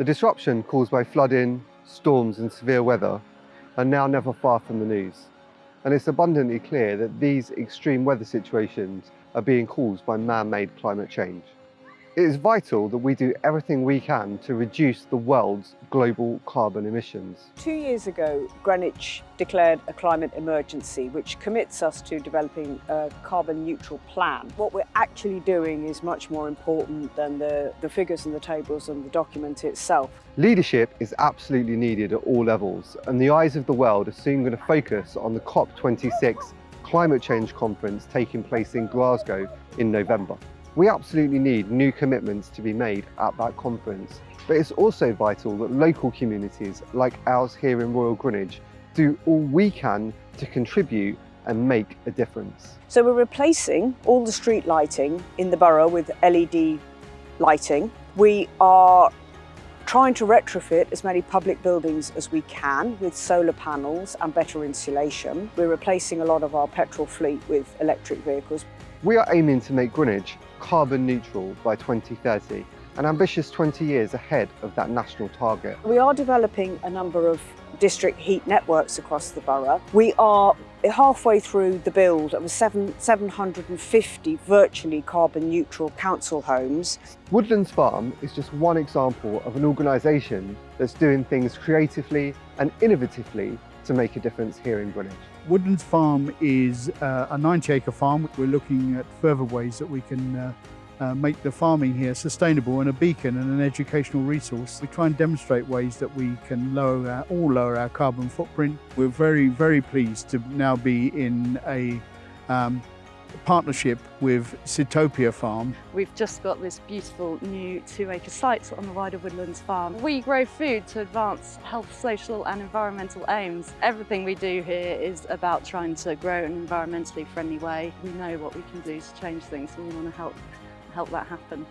The disruption caused by flooding, storms and severe weather are now never far from the news. And it's abundantly clear that these extreme weather situations are being caused by man-made climate change. It is vital that we do everything we can to reduce the world's global carbon emissions. Two years ago, Greenwich declared a climate emergency, which commits us to developing a carbon neutral plan. What we're actually doing is much more important than the, the figures and the tables and the document itself. Leadership is absolutely needed at all levels, and the eyes of the world are soon going to focus on the COP26 climate change conference taking place in Glasgow in November. We absolutely need new commitments to be made at that conference, but it's also vital that local communities like ours here in Royal Greenwich do all we can to contribute and make a difference. So we're replacing all the street lighting in the borough with LED lighting. We are trying to retrofit as many public buildings as we can with solar panels and better insulation. We're replacing a lot of our petrol fleet with electric vehicles. We are aiming to make Greenwich carbon neutral by 2030, an ambitious 20 years ahead of that national target. We are developing a number of district heat networks across the borough. We are halfway through the build of seven, 750 virtually carbon neutral council homes. Woodlands Farm is just one example of an organisation that's doing things creatively and innovatively to make a difference here in Greenwich. Woodlands Farm is uh, a 90 acre farm. We're looking at further ways that we can uh, uh, make the farming here sustainable and a beacon and an educational resource. We try and demonstrate ways that we can lower our, all lower our carbon footprint. We're very, very pleased to now be in a um, partnership with Sitopia Farm. We've just got this beautiful new two acre site on the wider Woodlands farm. We grow food to advance health, social and environmental aims. Everything we do here is about trying to grow in an environmentally friendly way. We know what we can do to change things and we want to help, help that happen.